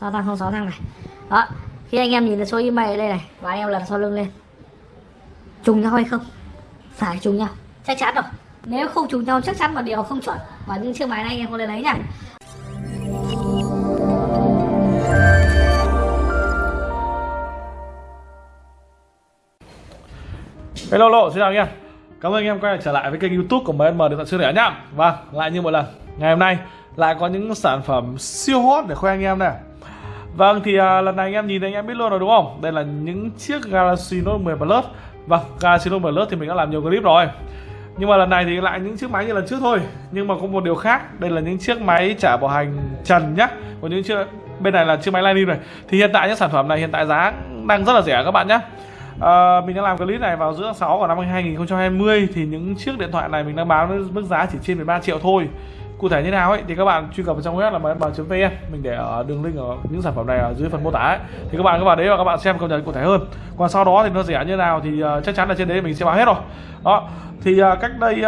sáu thăng không sáu thăng này. Đó khi anh em nhìn thấy số email ở đây này và anh em lần sau lưng lên. Trùng nhau hay không? Phải trùng nhau. Chắc chắn rồi. Nếu không trùng nhau chắc chắn là điều không chuẩn. Và những chiếc máy này anh em không nên lấy nha Hello, lô xin chào anh em. Cảm ơn anh em quay lại trở lại với kênh youtube của MN Điện thoại siêu rẻ nhá. Vâng, lại như một lần. Ngày hôm nay lại có những sản phẩm siêu hot để khoe anh em này Vâng, thì à, lần này anh em nhìn thấy anh em biết luôn rồi đúng không? Đây là những chiếc Galaxy Note 10 Plus. Vâng, Galaxy Note 10 Plus thì mình đã làm nhiều clip rồi. Nhưng mà lần này thì lại những chiếc máy như lần trước thôi. Nhưng mà có một điều khác. Đây là những chiếc máy trả bảo hành trần nhá. Còn những chiếc bên này là chiếc máy Lightning này. Thì hiện tại những sản phẩm này hiện tại giá đang rất là rẻ các bạn nhé À, ờ, mình đã làm clip này vào giữa tháng 6 của năm 2020 thì những chiếc điện thoại này mình đang bán với mức giá chỉ trên 13 triệu thôi cụ thể như nào ấy thì các bạn truy cập vào trong web là mnb.vn mình để ở đường link ở những sản phẩm này ở dưới phần mô tả ấy. thì các bạn các bạn đấy và các bạn xem cập nhật cụ thể hơn. Còn sau đó thì nó rẻ như nào thì ờ, chắc chắn là trên đấy mình sẽ báo hết rồi. Đó. Thì ờ, cách đây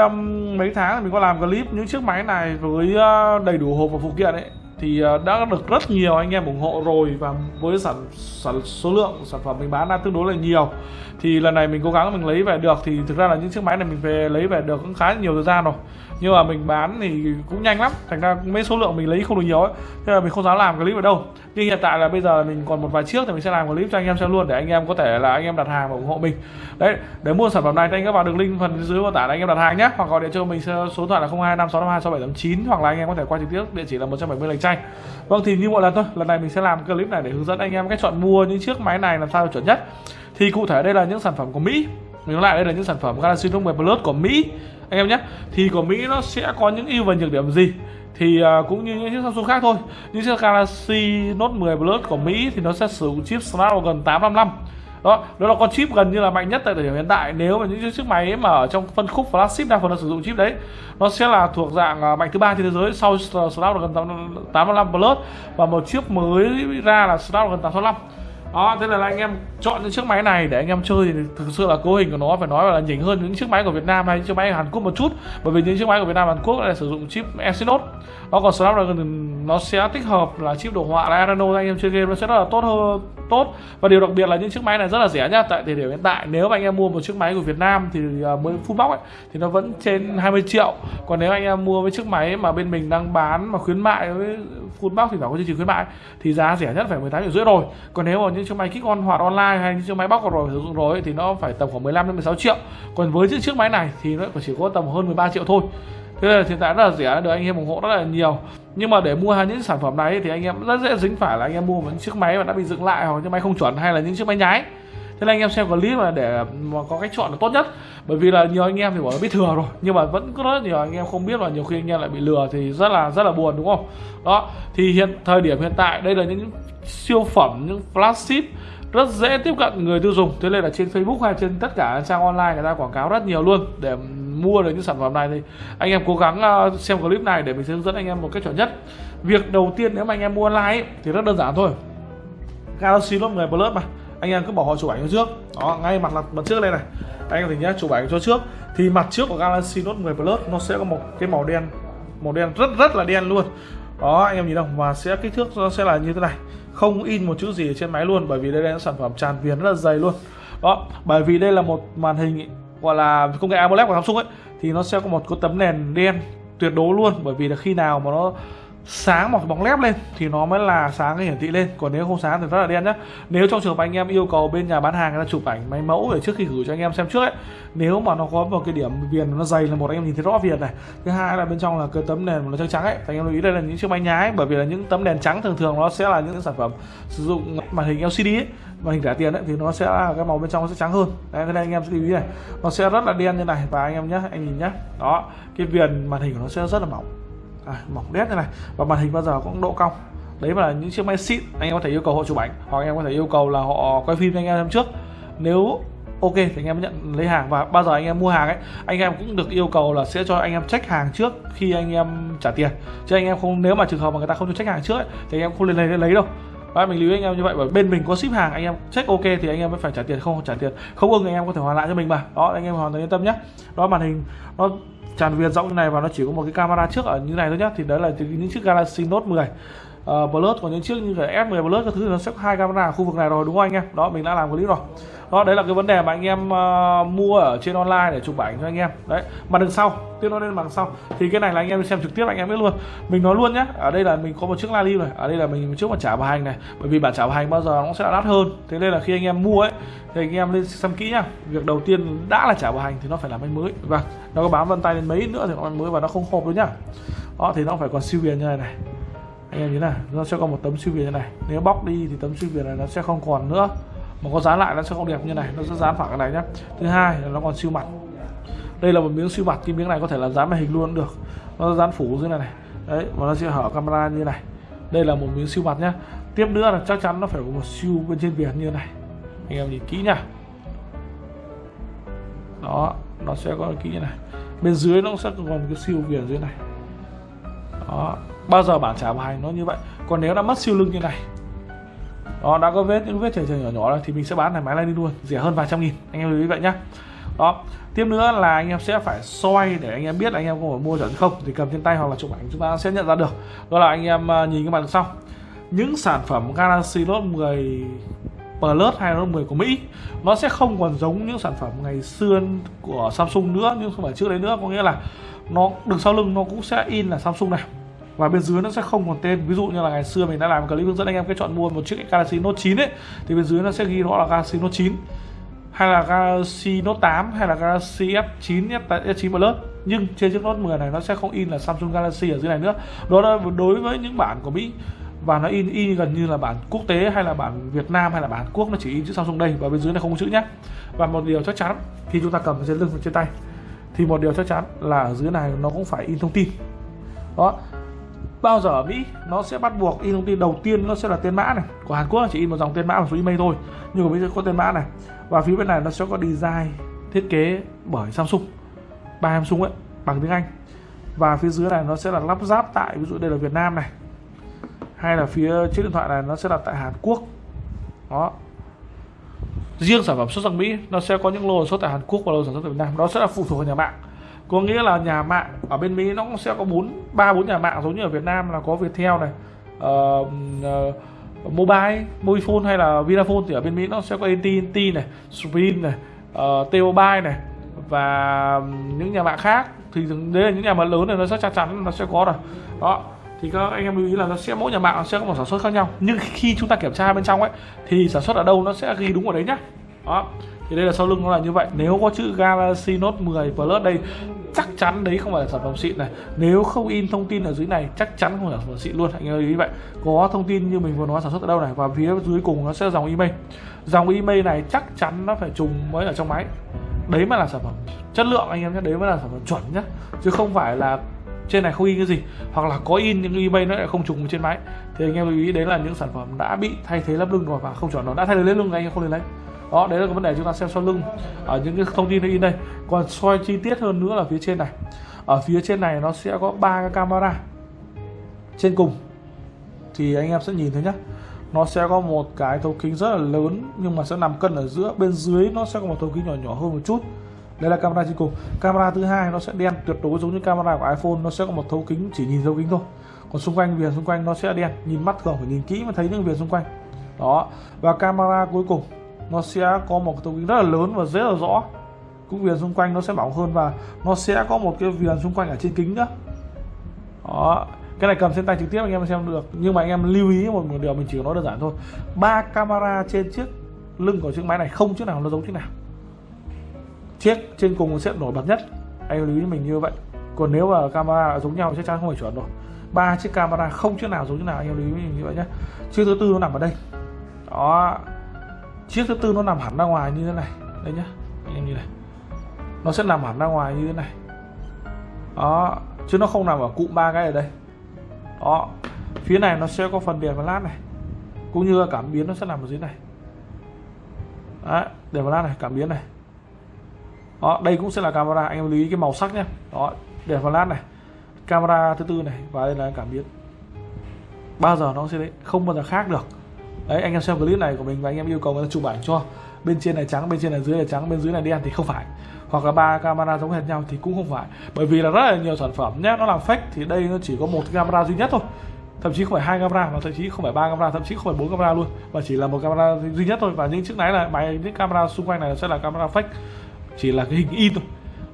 mấy tháng mình có làm clip những chiếc máy này với ờ, đầy đủ hộp và phụ kiện ấy. Thì đã được rất nhiều anh em ủng hộ rồi và với sản, sản số lượng sản phẩm mình bán ra tương đối là nhiều thì lần này mình cố gắng mình lấy về được, thì thực ra là những chiếc máy này mình về lấy về được cũng khá nhiều thời gian rồi. Nhưng mà mình bán thì cũng nhanh lắm, thành ra mấy số lượng mình lấy không được nhiều ấy. Thế là mình không dám làm clip ở đâu. Nhưng hiện tại là bây giờ mình còn một vài chiếc thì mình sẽ làm clip cho anh em xem luôn, để anh em có thể là anh em đặt hàng và ủng hộ mình. Đấy, để mua sản phẩm này thì anh em vào đường link phần dưới mô tả là anh em đặt hàng nhé hoặc gọi điện cho mình số điện thoại là 0256526789 hoặc là anh em có thể qua trực tiếp, địa chỉ là 170 lành tranh vâng thì như mọi lần thôi, lần này mình sẽ làm clip này để hướng dẫn anh em cách chọn mua những chiếc máy này làm sao chuẩn nhất thì cụ thể đây là những sản phẩm của Mỹ. Mình nói lại đây là những sản phẩm Galaxy Note 10 Plus của Mỹ. Anh em nhé thì của Mỹ nó sẽ có những ưu và nhược điểm gì? Thì uh, cũng như những chiếc Samsung khác thôi. Những chiếc Galaxy Note 10 Plus của Mỹ thì nó sẽ sử dụng chip Snapdragon 855 đó đó là con chip gần như là mạnh nhất tại thời điểm hiện tại. Nếu mà những chiếc máy mà ở trong phân khúc flagship đa phần nó sử dụng chip đấy nó sẽ là thuộc dạng à, mạnh thứ ba trên thế giới sau Snapdragon 855 Plus và một chiếc mới ra là Snapdragon 865 đó thế là anh em chọn những chiếc máy này để anh em chơi thì thực sự là cấu hình của nó phải nói là nhỉnh hơn những chiếc máy của Việt Nam hay những chiếc máy Hàn Quốc một chút. Bởi vì những chiếc máy của Việt Nam Hàn Quốc là sử dụng chip Exynos. Nó còn Snapdragon nó sẽ tích hợp là chip đồ họa là Adreno anh em chơi game nó sẽ rất là tốt hơn tốt. Và điều đặc biệt là những chiếc máy này rất là rẻ nhá. Tại thời điểm hiện tại nếu mà anh em mua một chiếc máy của Việt Nam thì à, mới full box ấy, thì nó vẫn trên 20 triệu. Còn nếu anh em mua với chiếc máy mà bên mình đang bán mà khuyến mại với full box thì phải có chương trình khuyến mại thì giá rẻ nhất phải 18 triệu rưỡi rồi. Còn nếu mà những chiếc máy kích on hoạt online hay những chiếc máy bóc rồi sử dụng rồi thì nó phải tầm khoảng 15 đến 16 triệu. Còn với những chiếc máy này thì nó chỉ có tầm hơn 13 triệu thôi. Thế là hiện tại rất là rẻ, được anh em ủng hộ rất là nhiều. Nhưng mà để mua hàng những sản phẩm này thì anh em rất dễ dính phải là anh em mua những chiếc máy mà đã bị dựng lại hoặc những máy không chuẩn hay là những chiếc máy nhái thế nên anh em xem clip mà để mà có cách chọn là tốt nhất. Bởi vì là nhiều anh em thì bảo là biết thừa rồi nhưng mà vẫn có rất nhiều anh em không biết và nhiều khi anh em lại bị lừa thì rất là rất là buồn đúng không? Đó thì hiện thời điểm hiện tại đây là những siêu phẩm những flagship rất dễ tiếp cận người tiêu dùng. Thế nên là trên Facebook hay trên tất cả trang online người ta quảng cáo rất nhiều luôn. Để mua được những sản phẩm này thì anh em cố gắng ờ, xem clip này để mình sẽ hướng dẫn anh em một cách chuẩn nhất. Việc đầu tiên nếu mà anh em mua online ấy, thì rất đơn giản thôi. Galaxy Note 10 Plus mà anh em cứ bỏ họ chụp ảnh cho trước. Đó, ngay mặt là mặt trước đây này. Anh em thấy nhá, chụp ảnh cho trước. Thì mặt trước của Galaxy Note 10 Plus nó sẽ có một cái màu đen màu đen rất rất là đen luôn. Đó, anh em nhìn không? Và sẽ, kích thước nó sẽ là như thế này. Không in một chữ gì ở trên máy luôn, bởi vì đây là sản phẩm tràn viền rất là dày luôn. Đó, bởi vì đây là một màn hình, gọi là công nghệ AMOLED của Samsung ấy, thì nó sẽ có một cái tấm nền đen tuyệt đối luôn. Bởi vì là khi nào mà nó sáng một bóng lép lên thì nó mới là sáng cái hiển thị lên. Còn nếu không sáng thì rất là đen nhá. Nếu trong trường hợp anh em yêu cầu bên nhà bán hàng người ta chụp ảnh máy mẫu để trước khi gửi cho anh em xem trước ấy nếu mà nó có một cái điểm viền nó dày là một anh em nhìn thấy rõ viền này. Thứ hai là bên trong là cái tấm nền nó trắng trắng ấy thì anh em lưu ý đây là những chiếc máy nhái bởi vì là những tấm nền trắng thường thường nó sẽ là những sản phẩm sử dụng màn hình LCD ấy màn hình trả tiền ấy, thì nó sẽ là cái màu bên trong nó sẽ trắng hơn. Đấy thế nên anh em sẽ lưu ý này. Nó sẽ rất là đen như này và anh em nhé anh nhìn nhé đó cái viền màn hình của nó sẽ rất là mỏng à, mỏng đét như này và màn hình bao giờ cũng độ cong đấy là những chiếc máy xịn anh em có thể yêu cầu họ chụp ảnh hoặc anh em có thể yêu cầu là họ quay phim cho anh em trước nếu ok thì anh em nhận lấy hàng và bao giờ anh em mua hàng ấy anh em cũng được yêu cầu là sẽ cho anh em check hàng trước khi anh em trả tiền chứ anh em không nếu mà trường hợp mà người ta không cho check hàng trước ấy, thì anh em không lên lấy lấy đâu đó, mình lưu ý anh em như vậy bởi bên mình có ship hàng anh em check ok thì anh em mới phải trả tiền không trả tiền không ưng anh em có thể hoàn lại cho mình mà đó anh em hoàn toàn yên tâm nhé đó màn hình nó tràn viền rộng như này và nó chỉ có một cái camera trước ở như này thôi nhá. Thì đấy là những chiếc Galaxy Note 10 Ờ, uh, plus còn những chiếc như cái S10 plus các thứ nó sẽ có hai camera ở khu vực này rồi đúng không anh em? Đó mình đã làm clip rồi. Đó đấy là cái vấn đề mà anh em uh, mua ở trên online để chụp ảnh cho anh em. Đấy mà đằng sau tiếp nó lên bằng sau. Thì cái này là anh em xem trực tiếp anh em biết luôn. Mình nói luôn nhé ở đây là mình có một chiếc live này ở đây là mình một chiếc mặt trả bảo hành này. Bởi vì bản trả bảo hành bao giờ nó sẽ đắt hơn. Thế nên là khi anh em mua ấy thì anh em lên xem kỹ nhá. Việc đầu tiên đã là trả bảo hành thì nó phải là máy mới. Vâng nó có bám vân tay lên mấy nữa thì nó mới và nó không hộp nữa nhá. Đó thì nó phải còn siêu viền như này này anh em nhìn này, nó sẽ có một tấm siêu viền như này. Nếu bóc đi thì tấm siêu viền này nó sẽ không còn nữa. Mà có dán lại nó sẽ không đẹp như này, nó sẽ dán phẳng cái này nhá. Thứ hai là nó còn siêu mặt. Đây là một miếng siêu mặt, cái miếng này có thể là dán màn hình luôn được. Nó dán phủ dưới này này. Đấy, và nó sẽ hở camera như này. Đây là một miếng siêu mặt nhá. Tiếp nữa là chắc chắn nó phải có một siêu bên trên viền như này. Anh em nhìn kỹ nhá. Đó, nó sẽ có kỹ như này. Bên dưới nó sẽ còn cái siêu viền dưới này. Đó bao giờ bản trả bài nó như vậy? Còn nếu đã mất siêu lưng như này, đó, đã có vết, những vết chảy chảy nhỏ nhỏ rồi, thì mình sẽ bán này máy này đi luôn, rẻ hơn vài trăm nghìn, anh em lưu ý vậy nhá. Đó, tiếp nữa là anh em sẽ phải soi để anh em biết là anh em có phải mua chuẩn không, thì cầm trên tay hoặc là chụp ảnh chúng ta sẽ nhận ra được. Đó là anh em à, nhìn cái mặt sau những sản phẩm Galaxy Note 10 Plus hay Note 10 của Mỹ, nó sẽ không còn giống những sản phẩm ngày xưa của Samsung nữa, nhưng không phải trước đấy nữa. Có nghĩa là nó đường sau lưng nó cũng sẽ in là Samsung này và bên dưới nó sẽ không còn tên. Ví dụ như là ngày xưa mình đã làm clip hướng dẫn anh em cái chọn mua một chiếc Galaxy Note 9 ấy, thì bên dưới nó sẽ ghi rõ là Galaxy Note 9 hay là Galaxy Note 8 hay là Galaxy S9 S9 Plus. Nhưng trên chiếc Note 10 này nó sẽ không in là Samsung Galaxy ở dưới này nữa. Đó là đối với những bản của Mỹ. Và nó in y gần như là bản quốc tế, hay là bản Việt Nam, hay là bản Quốc, nó chỉ in chữ Samsung đây. Và bên dưới này không có chữ nhé. Và một điều chắc chắn, khi chúng ta cầm trên lưng, trên tay, thì một điều chắc chắn là ở dưới này nó cũng phải in thông tin. Đó bao giờ ở Mỹ, nó sẽ bắt buộc in thông tin đầu tiên nó sẽ là tên mã này. Của Hàn Quốc chỉ in một dòng tên mã và số email thôi, nhưng ở Mỹ sẽ có tên mã này. Và phía bên này nó sẽ có design, thiết kế bởi Samsung, ba Samsung ấy, bằng tiếng Anh. Và phía dưới này nó sẽ là lắp ráp tại, ví dụ đây là Việt Nam này, hay là phía chiếc điện thoại này nó sẽ là tại Hàn Quốc. Đó. Riêng sản phẩm xuất sang Mỹ, nó sẽ có những lô xuất tại Hàn Quốc và lô sản xuất tại Việt Nam. Đó sẽ là phụ thuộc vào nhà mạng có nghĩa là nhà mạng ở bên Mỹ nó cũng sẽ có bốn ba bốn nhà mạng giống như ở Việt Nam là có Viettel này uh, uh, mobile Mobifone hay là Vinaphone thì ở bên Mỹ nó sẽ có AT&T này Sprint này uh, T-Mobile này và những nhà mạng khác. Thì đấy là những nhà mạng lớn này nó sẽ chắc chắn nó sẽ có rồi. Đó thì các anh em lưu ý là nó sẽ mỗi nhà mạng sẽ có một sản xuất khác nhau. Nhưng khi chúng ta kiểm tra bên trong ấy thì sản xuất ở đâu nó sẽ ghi đúng ở đấy nhá. Đó thì đây là sau lưng nó là như vậy. Nếu có chữ Galaxy Note 10 Plus đây, chắc chắn đấy không phải là sản phẩm xịn này. Nếu không in thông tin ở dưới này, chắc chắn không phải là sản phẩm xịn luôn. Anh em lưu ý vậy. Có thông tin như mình vừa nói sản xuất ở đâu này, và phía dưới cùng nó sẽ dòng email. Dòng email này chắc chắn nó phải trùng mới ở trong máy. Đấy mới là sản phẩm chất lượng, anh em nhé. Đấy mới là sản phẩm chuẩn nhé. Chứ không phải là trên này không in cái gì, hoặc là có in những email nó lại không trùng trên máy. Thì anh em lưu ý, đấy là những sản phẩm đã bị thay thế lắp lưng rồi và không chuẩn. Nó đã thay thế lắp lưng anh em không nên lấy đó, đấy là cái vấn đề chúng ta xem sau lưng. Ở những cái thông tin in đây. Còn soi chi tiết hơn nữa là phía trên này. Ở phía trên này nó sẽ có ba cái camera trên cùng. Thì anh em sẽ nhìn thấy nhá. Nó sẽ có một cái thấu kính rất là lớn, nhưng mà sẽ nằm cân ở giữa. Bên dưới nó sẽ có một thấu kính nhỏ nhỏ hơn một chút. Đây là camera trên cùng. Camera thứ hai nó sẽ đen, tuyệt đối giống như camera của iPhone. Nó sẽ có một thấu kính, chỉ nhìn thấu kính thôi. Còn xung quanh viền xung quanh nó sẽ đen. Nhìn mắt thường phải nhìn kỹ mới thấy những viền xung quanh. Đó. Và camera cuối cùng nó sẽ có một cái kính rất là lớn và rất là rõ. Cũng viền xung quanh nó sẽ mỏng hơn và nó sẽ có một cái viền xung quanh ở trên kính nữa đó cái này cầm trên tay trực tiếp anh em xem được. Nhưng mà anh em lưu ý một, một điều mình chỉ nói đơn giản thôi. Ba camera trên chiếc lưng của chiếc máy này không chiếc nào nó giống chiếc nào. Chiếc trên cùng sẽ nổi bật nhất. Anh lưu ý mình như vậy. Còn nếu mà camera giống nhau chắc chắn không phải chuẩn rồi. Ba chiếc camera không chiếc nào giống chiếc nào anh em lưu ý mình như vậy nhé chiếc thứ tư nó nằm ở đây. Đó chiếc thứ tư nó nằm hẳn ra ngoài như thế này. Đây nhá anh em nhìn này. Nó sẽ nằm hẳn ra ngoài như thế này. Đó, chứ nó không nằm ở cụm ba cái ở đây. Đó, phía này nó sẽ có phần đèn và lát này, cũng như cảm biến nó sẽ nằm ở dưới này. Đấy, đèn và lát này, cảm biến này. Đó, đây cũng sẽ là camera, anh em lưu ý cái màu sắc nhé đó, đèn và lát này, camera thứ tư này, và đây là cảm biến. Bao giờ nó sẽ đấy không bao giờ khác được đấy anh em xem clip này của mình và anh em yêu cầu người ta chụp ảnh cho. Bên trên này trắng bên trên này dưới này trắng bên dưới này đen thì không phải. Hoặc là ba camera giống hệt nhau thì cũng không phải. Bởi vì là rất là nhiều sản phẩm nhé nó làm fake thì đây nó chỉ có một camera duy nhất thôi. Thậm chí không phải hai camera mà thậm chí không phải ba camera thậm chí không phải bốn camera luôn. Mà chỉ là một camera duy nhất thôi. Và những chiếc máy là máy những camera xung quanh này sẽ là camera fake. Chỉ là cái hình in thôi.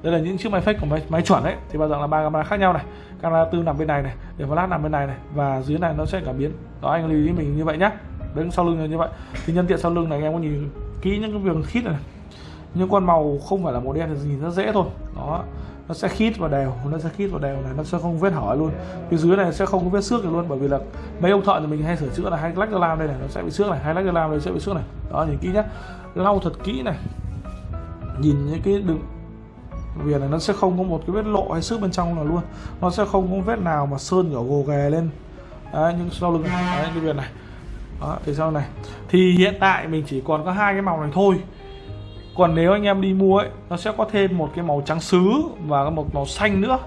Đây là những chiếc máy fake của máy, máy chuẩn đấy. Thì bao giờ là ba camera khác nhau này. Camera tư nằm bên này này để flash nằm bên này này. Và dưới này nó sẽ cảm biến. Đó anh lưu ý mình như vậy nhé đứng sau lưng như vậy. Thì nhân tiện sau lưng này anh em có nhìn kỹ những cái việc khít này, những con màu không phải là màu đen thì nhìn rất dễ thôi. Đó nó sẽ khít và đều nó sẽ khít và đều này nó sẽ không vết hỏi luôn. Phía dưới này sẽ không có vết xước luôn bởi vì là mấy ông thợ thì mình hay sửa chữa là hay lách ra làm đây này nó sẽ bị xước này hay lách ra làm đây sẽ bị xước này. Đó nhìn kỹ nhé lau thật kỹ này. Nhìn những cái đường viền này nó sẽ không có một cái vết lộ hay xước bên trong nào luôn. Nó sẽ không có vết nào mà sơn nhỏ gồ ghề lên. Đấy, những sau lưng đấy, cái viền này đó, thì sau này. Thì hiện tại mình chỉ còn có hai cái màu này thôi. Còn nếu anh em đi mua ấy nó sẽ có thêm một cái màu trắng sứ và một màu xanh nữa.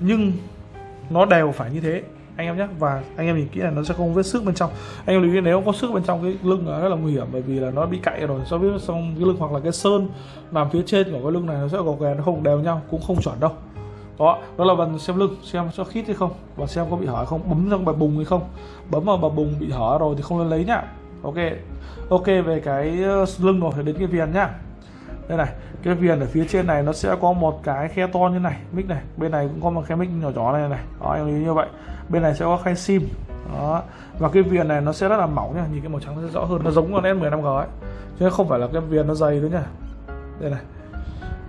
Nhưng nó đều phải như thế anh em nhé. Và anh em nhìn kỹ là nó sẽ không vết sức bên trong. Anh em lưu ý nếu có sức bên trong cái lưng là rất là nguy hiểm bởi vì là nó bị cạy rồi so với xong cái lưng hoặc là cái sơn làm phía trên của cái lưng này nó sẽ gò ghề nó không đều nhau cũng không chuẩn đâu đó đó là phần xem lưng, xem cho khít hay không? Và xem có bị hở không? Bấm trong bà bùng hay không? Bấm vào bà bùng bị hở rồi thì không nên lấy nhá. Ok ok về cái ờ, lưng rồi thì đến cái viền nhá. Đây này, cái viền ở phía trên này nó sẽ có một cái khe to như này, mic này. Bên này cũng có một khe mic nhỏ nhỏ này này. Đó, em như vậy. Bên này sẽ có khe sim. Đó. Và cái viền này nó sẽ rất là mỏng nha nhìn cái màu trắng nó sẽ rõ hơn. Nó giống con S15G ấy. Chứ không phải là cái viền nó dày nữa nha đây này.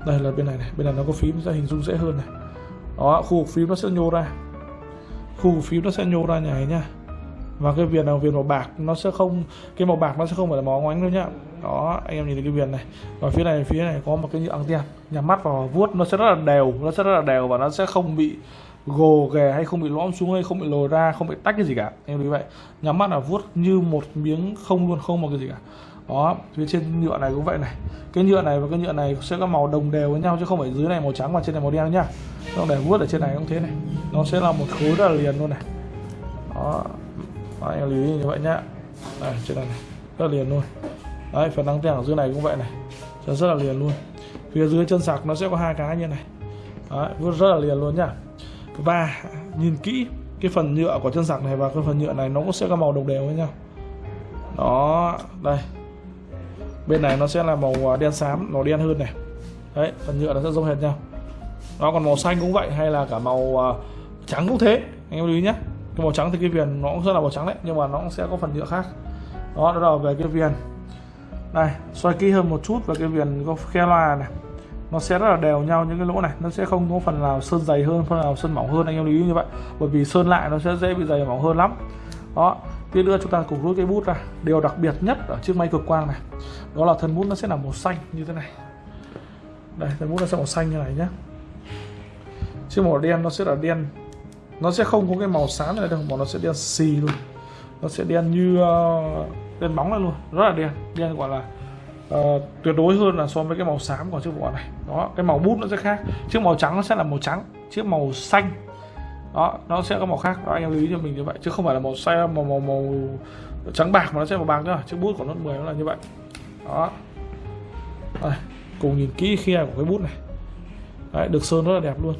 Đây là bên này này. Bên này nó có phím sẽ hình dung dễ hơn này đó, khu vực phím nó sẽ nhô ra. Khu vực phím nó sẽ nhô ra như này nha. Và cái viền là viền màu bạc nó sẽ không, cái màu bạc nó sẽ không phải là màu ngoánh đâu nhá. Đó, anh em nhìn thấy cái viền này. Và phía này phía này có một cái như anten nhắm mắt vào vuốt nó sẽ rất là đều, nó sẽ rất là đều và nó sẽ không bị gồ ghề hay không bị lõm xuống hay không bị lồi ra, không bị tách cái gì cả. Em như vậy. Nhắm mắt là vuốt như một miếng không luôn, không một cái gì cả đó phía trên nhựa này cũng vậy này. Cái nhựa này và cái nhựa này sẽ có màu đồng đều với nhau chứ không phải dưới này màu trắng và trên này màu đen nhá. Nó để vuốt ở trên này cũng thế này. Nó sẽ là một khối rất là liền luôn này. Đó anh em lưu ý như vậy nhá. Đây trên này, này rất là liền luôn. Đấy phần đăng tiền ở dưới này cũng vậy này. Rất, rất là liền luôn. Phía dưới chân sạc nó sẽ có hai cái như này. Đấy, rất là liền luôn nhá. Và nhìn kỹ cái phần nhựa của chân sạc này và cái phần nhựa này nó cũng sẽ có màu đồng đều với nhau. Đó đây bên này nó sẽ là màu à, đen xám màu đen hơn này. Đấy phần nhựa nó sẽ giống hệt nhau. Nó còn màu xanh cũng vậy hay là cả màu à, trắng cũng thế. Anh em lưu ý nhé cái màu trắng thì cái viền nó cũng rất là màu trắng đấy nhưng mà nó cũng sẽ có phần nhựa khác. Đó đó là về cái viền. Này, xoay kỹ hơn một chút về cái viền có khe loa này. Nó sẽ rất là đều nhau những cái lỗ này. Nó sẽ không có phần nào sơn dày hơn phần nào sơn mỏng hơn anh em lưu ý như vậy. Bởi vì sơn lại nó sẽ dễ bị dày mỏng hơn lắm. Đó tiếp nữa chúng ta cùng rút cái bút ra. Điều đặc biệt nhất ở chiếc máy cực quang này đó là thân bút nó sẽ là màu xanh như thế này. Đây thân bút nó sẽ màu xanh như này nhé. Chiếc màu đen nó sẽ là đen. Nó sẽ không có cái màu sáng này đâu mà nó sẽ đen xì luôn. Nó sẽ đen như uh, đen bóng này luôn. Rất là đen. Đen gọi là uh, tuyệt đối hơn là so với cái màu xám của chiếc vỏ này. Đó cái màu bút nó sẽ khác. Chiếc màu trắng nó sẽ là màu trắng. Chiếc màu xanh đó nó sẽ có màu khác. Đó anh em lưu ý cho mình như vậy. Chứ không phải là màu xe màu màu màu trắng bạc mà nó sẽ màu bạc nữa. Chiếc bút của nó 10 nó là như vậy. Đó. Đây, cùng nhìn kỹ khe của cái bút này. Đấy, được sơn rất là đẹp luôn.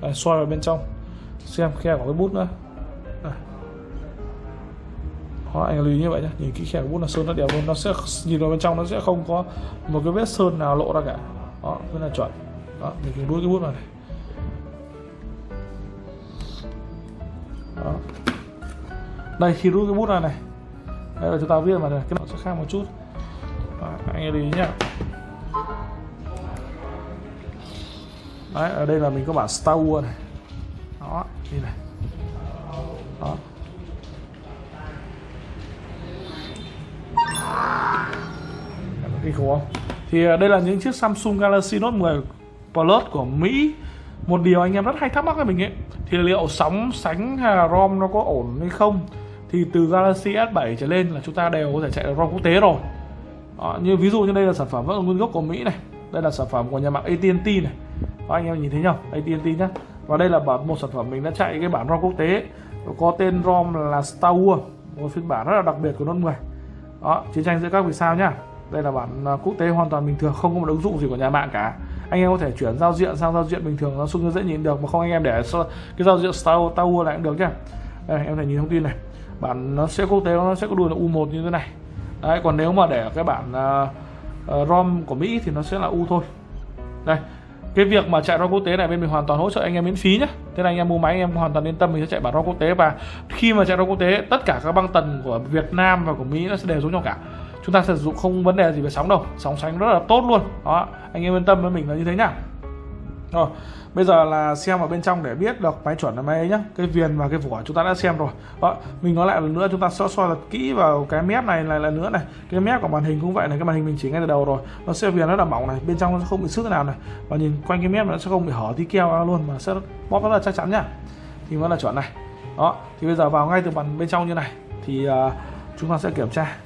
Đây, xoay vào bên trong. Xem khe của cái bút nữa. Đây. đó anh lưu ý như vậy nhé nhìn kỹ khe của bút là sơn rất đẹp luôn. Nó sẽ nhìn vào bên trong nó sẽ không có một cái vết sơn nào lộ ra cả. Đó rất là chuẩn. Đó mình cùng đuôi cái bút vào này. Đó. đây khi rút cái bút ra này. Đây là chúng ta viết mà này cái nó sẽ khác một chút. Đó, anh lưu ý nhá. Đấy ở đây là mình có bản Star Wars này. Đó đi này. Đó. Kinh khủng không? Thì ờ, đây là những chiếc Samsung Galaxy Note 10 Plus của Mỹ. Một điều anh em rất hay thắc mắc với mình ấy thì liệu sóng sánh hay là ROM nó có ổn hay không? Thì từ Galaxy S7 trở lên là chúng ta đều có thể chạy được ROM quốc tế rồi. Đó, như ví dụ như đây là sản phẩm vẫn là nguyên gốc của Mỹ này đây là sản phẩm của nhà mạng AT&T này. Đó, anh em nhìn thấy nhau AT&T nhá. Và đây là bản một sản phẩm mình đã chạy cái bản ROM quốc tế có tên ROM là Star Wars một phiên bản rất là đặc biệt của Note 10 đó chiến tranh giữa các vì sao nhá đây là bản à, quốc tế hoàn toàn bình thường không có một ứng dụng gì của nhà mạng cả. Anh em có thể chuyển giao diện sang giao diện bình thường nó xung dễ nhìn được mà không anh em để cái giao diện Star, Tower Wars lại cũng được nhá. Đây em thể nhìn thông tin này. Bản nó sẽ quốc tế nó sẽ có đuôi là U1 như thế này. Đấy còn nếu mà để cái bản uh, uh, ROM của Mỹ thì nó sẽ là U thôi. Đây cái việc mà chạy ROM quốc tế này bên mình hoàn toàn hỗ trợ anh em miễn phí nhé thế là anh em mua máy anh em hoàn toàn yên tâm mình sẽ chạy bản ROM quốc tế. Và khi mà chạy ROM quốc tế tất cả các băng tần của Việt Nam và của Mỹ nó sẽ đều giống nhau cả chúng ta sử dụng không vấn đề gì về sóng đâu sóng sánh rất là tốt luôn. Đó anh em yên tâm với mình là như thế nhá. Rồi bây giờ là xem vào bên trong để biết được máy chuẩn là máy ấy nhá. Cái viền và cái vỏ chúng ta đã xem rồi. Đó mình nói lại lần nữa chúng ta soi soi thật kỹ vào cái mép này lại lần nữa này. Cái mép của màn hình cũng vậy này cái màn hình mình chỉ ngay từ đầu rồi. Nó sẽ viền rất là mỏng này bên trong nó không bị sức nào này. Và nhìn quanh cái mép nó sẽ không bị hở tí keo ra luôn mà sẽ bóp rất là chắc chắn nhá. Thì mới là chuẩn này. Đó thì bây giờ vào ngay từ bàn bên trong như này. Thì uh, chúng ta sẽ kiểm tra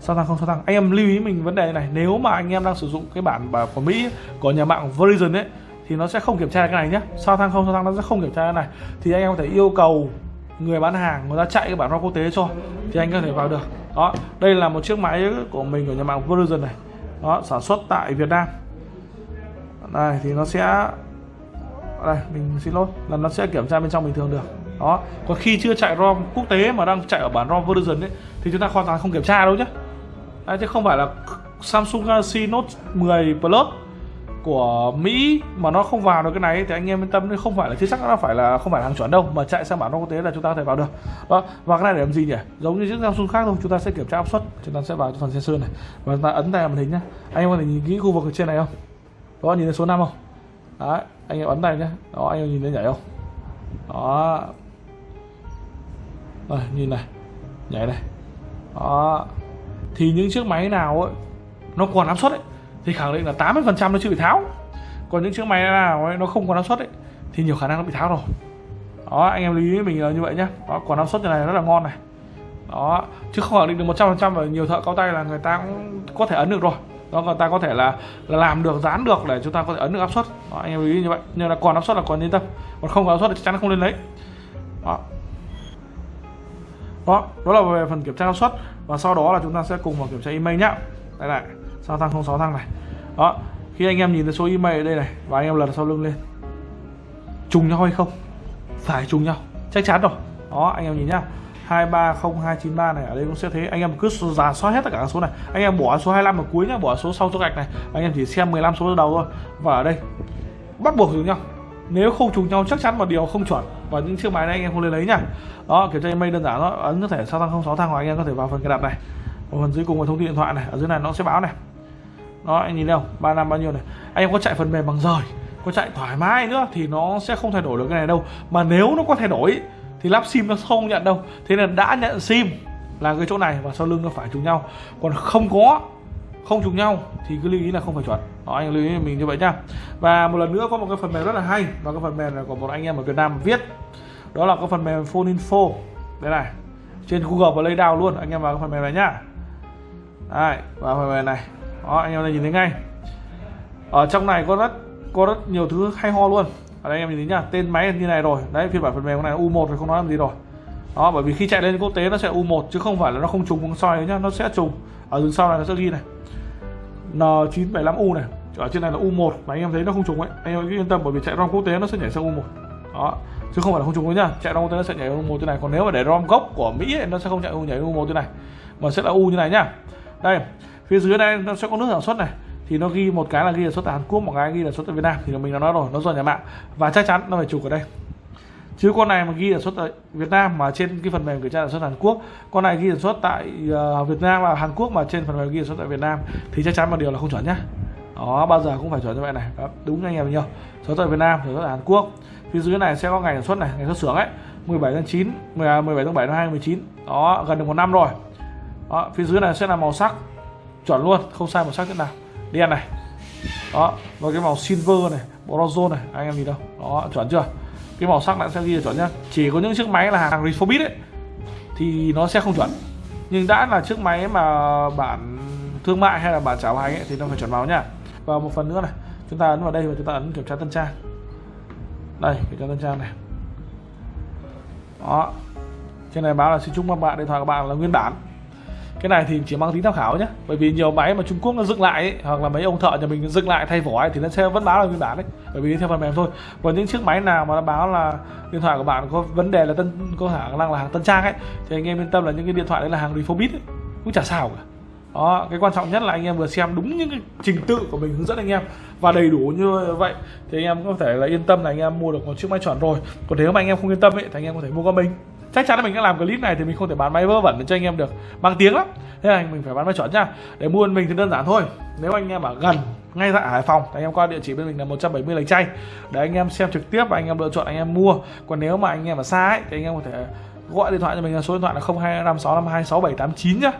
sao tăng không, sao tăng anh em lưu ý mình vấn đề này. Nếu mà anh em đang sử dụng cái bản của Mỹ, của nhà mạng Verizon ấy, thì nó sẽ không kiểm tra cái này nhé sao tăng không, sao tăng nó sẽ không kiểm tra cái này? Thì anh em có thể yêu cầu người bán hàng, người ta chạy cái bản ROM quốc tế cho, thì anh có thể vào được. Đó, đây là một chiếc máy của mình, của nhà mạng Verizon này. Đó, sản xuất tại Việt Nam. Này, thì nó sẽ, đây, mình xin lỗi, là nó sẽ kiểm tra bên trong bình thường được. Đó, còn khi chưa chạy ROM quốc tế mà đang chạy ở bản ROM Verizon ấy, thì chúng ta hoàn toàn không kiểm tra đâu nhé đấy, chứ không phải là Samsung Galaxy Note 10 Plus của Mỹ mà nó không vào được cái này thì anh em yên tâm không phải là chưa chắc nó phải là không phải là hàng chuẩn đâu mà chạy sang bản quốc tế là chúng ta có thể vào được. Đó và cái này để làm gì nhỉ? Giống như chiếc Samsung khác thôi chúng ta sẽ kiểm tra áp suất chúng ta sẽ vào phần sensor này. Và chúng ta ấn tay màn hình nhá. Anh em có thể nhìn kỹ khu vực ở trên này không? Đó nhìn thấy số 5 không? Đấy anh em ấn tay nhá. Đó anh em nhìn thấy nhảy không? Đó. Đây, nhìn này nhảy này. Đó thì những chiếc máy nào ấy nó còn áp suất ấy thì khẳng định là 80% nó chưa bị tháo. Còn những chiếc máy nào ấy, nó không còn áp suất ấy thì nhiều khả năng nó bị tháo rồi. Đó anh em lưu ý mình là như vậy nhé đó còn áp suất như này rất là ngon này. Đó chứ không khẳng định được 100% và nhiều thợ cao tay là người ta cũng có thể ấn được rồi. Đó người ta có thể là, là làm được dán được để chúng ta có thể ấn được áp suất. Đó, anh em lưu ý như vậy. Nhưng là còn áp suất là còn yên tâm. Còn không có áp suất thì chắc chắn nó không lên lấy. Đó đó đó là về phần kiểm tra áp suất và sau đó là chúng ta sẽ cùng vào kiểm tra email nhá. Đây này, sao thăng không, sáu thăng này. Đó, khi anh em nhìn thấy số email ở đây này và anh em lật sau lưng lên. Trùng nhau hay không? Phải trùng nhau, chắc chắn rồi. Đó, anh em nhìn nhá. 230293 này, ở đây cũng sẽ thế. Anh em cứ giả soát hết tất cả các số này. Anh em bỏ số 25 ở cuối nhá, bỏ số sau chỗ gạch này. Anh em chỉ xem 15 số đầu thôi. Và ở đây, bắt buộc trùng nhau. Nếu không trùng nhau, chắc chắn một điều không chuẩn và những chiếc máy này anh em không lấy lấy nhá. Đó kiểm tra email đơn giản đó ấn có thể sao tăng không, sáu thang hoặc anh em có thể vào phần cài đặt này. Ở phần dưới cùng là thông tin điện thoại này, ở dưới này nó sẽ báo này. Đó, anh nhìn đâu ba năm bao nhiêu này? Anh em có chạy phần mềm bằng rời, có chạy thoải mái nữa thì nó sẽ không thay đổi được cái này đâu. Mà nếu nó có thay đổi thì lắp sim nó không nhận đâu. Thế nên đã nhận sim là cái chỗ này và sau lưng nó phải trùng nhau. Còn không có không trùng nhau thì cứ lưu ý là không phải chuẩn. Đó, anh lưu ý mình như vậy nhá. Và một lần nữa có một cái phần mềm rất là hay và cái phần mềm này của một anh em ở Việt Nam viết. Đó là cái phần mềm phone info. Đây này trên Google và lấy đào luôn anh em vào cái phần mềm này nhá. Đây vào phần mềm này. Đó anh em này nhìn thấy ngay. Ở trong này có rất có rất nhiều thứ hay ho luôn. Ở đây em nhìn thấy nhá tên máy như này rồi. Đấy phiên bản phần mềm này U1 thì không nói làm gì rồi. Đó bởi vì khi chạy lên quốc tế nó sẽ U1 chứ không phải là nó không trùng con soi nhá nó sẽ trùng. Ở dưới sau này nó sẽ ghi này. N975U này. Ở trên này là U1 mà anh em thấy nó không trùng ấy. Anh em cứ yên tâm bởi vì chạy ROM quốc tế nó sẽ nhảy sang U1 đó. Chứ không phải là không trùng với nhá. Chạy ROM quốc tế nó sẽ nhảy U1 thế này. Còn nếu mà để ROM gốc của Mỹ ấy, nó sẽ không chạy U nhảy U1 thế này. Mà sẽ là U như này nhá. Đây phía dưới đây nó sẽ có nước sản xuất này. Thì nó ghi một cái là ghi là xuất tại Hàn Quốc một cái ghi là xuất tại Việt Nam. Thì mình đã nói rồi nó do nhà mạng. Và chắc chắn nó phải chụp ở đây chứ con này mà ghi sản xuất tại Việt Nam mà trên cái phần mềm kiểm tra sản xuất Hàn Quốc con này ghi sản xuất tại uh, Việt Nam và Hàn Quốc mà trên phần mềm ghi sản xuất tại Việt Nam thì chắc chắn một điều là không chuẩn nhá. Đó bao giờ cũng phải chuẩn như vậy này. Đó, đúng anh em nhiều. Xuất tại Việt Nam xuất tại Hàn Quốc. Phía dưới này sẽ có ngày sản xuất này ngày xuất xưởng ấy 17 tháng 9 17 à, tháng 7 năm 2019 đó gần được một năm rồi. Đó, phía dưới này sẽ là màu sắc chuẩn luôn không sai màu sắc thế nào. Đen này. Đó và cái màu silver này bronze này anh em nhìn đâu. Đó chuẩn chưa? Cái màu sắc bạn sẽ ghi là chuẩn nhá. Chỉ có những chiếc máy là hàng refurbished ấy, thì nó sẽ không chuẩn. Nhưng đã là chiếc máy mà bản thương mại hay là bản trả hành ấy, thì nó phải chuẩn màu nhá. Và một phần nữa này, chúng ta ấn vào đây và chúng ta ấn kiểm tra tân trang. Đây, kiểm tra tân trang này. Đó. Trên này báo là xin chúc các bạn, điện thoại của bạn là nguyên bản cái này thì chỉ mang tính tham khảo nhé bởi vì nhiều máy mà Trung Quốc nó dựng lại ấy, hoặc là mấy ông thợ nhà mình dựng lại thay vỏ ấy, thì nó sẽ vẫn báo là nguyên bản đấy. Bởi vì theo phần mềm thôi. Còn những chiếc máy nào mà nó báo là điện thoại của bạn có vấn đề là tân có khả năng là hàng tân trang ấy thì anh em yên tâm là những cái điện thoại đấy là hàng refurbished, ấy, cũng chả sao cả. Đó cái quan trọng nhất là anh em vừa xem đúng những cái trình tự của mình hướng dẫn anh em và đầy đủ như vậy thì anh em có thể là yên tâm là anh em mua được một chiếc máy chuẩn rồi. Còn nếu mà anh em không yên tâm ấy thì anh em có thể mua qua mình chắc chắn là mình đã làm clip này thì mình không thể bán máy vớ vẩn để cho anh em được bằng tiếng lắm thế là mình phải bán máy chuẩn nha để mua mình thì đơn giản thôi nếu anh em ở gần ngay tại Hải Phòng thì anh em qua địa chỉ bên mình là 170 lạch chay để anh em xem trực tiếp và anh em lựa chọn anh em mua còn nếu mà anh em ở xa ấy, thì anh em có thể gọi điện thoại cho mình là số điện thoại là 0256526789 nhá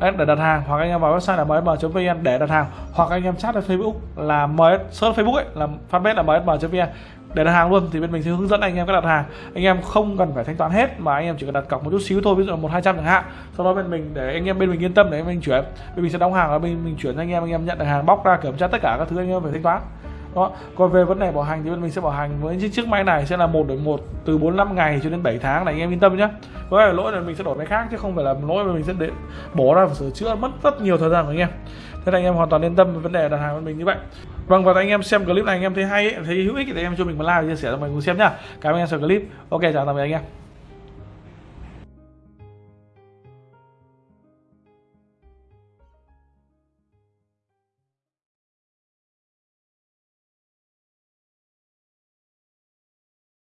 Đấy, để đặt hàng hoặc anh em vào website là msm.vn để đặt hàng hoặc anh em chat ở Facebook là ms search Facebook ấy là fanpage là msm.vn để đặt hàng luôn, thì bên mình sẽ hướng dẫn anh em cách đặt hàng. Anh em không cần phải thanh toán hết, mà anh em chỉ cần đặt cọc một chút xíu thôi, ví dụ là một, hai trăm chẳng hạn. Sau đó bên mình, để anh em bên mình yên tâm, để mình chuyển. Bên mình sẽ đóng hàng và bên mình chuyển cho anh em anh em nhận được hàng, bóc ra kiểm tra tất cả các thứ anh em phải thanh toán. Đó, còn về vấn đề bảo hành thì bên mình sẽ bảo hành với chiếc chiếc máy này sẽ là một đổi một từ 45 ngày cho đến 7 tháng này, anh em yên tâm nhé có lỗi là mình sẽ đổi máy khác, chứ không phải là lỗi mà mình sẽ để bỏ ra và sửa chữa mất rất nhiều thời gian của anh em thế là anh em hoàn toàn yên tâm về vấn đề đặt hàng của mình như vậy. Vâng và anh em xem clip này anh em thấy hay ấy, thấy hữu ích thì anh em cho mình một like và chia sẻ cho mình cùng xem nhá. Cảm ơn anh em xem clip. Ok chào tạm biệt anh em.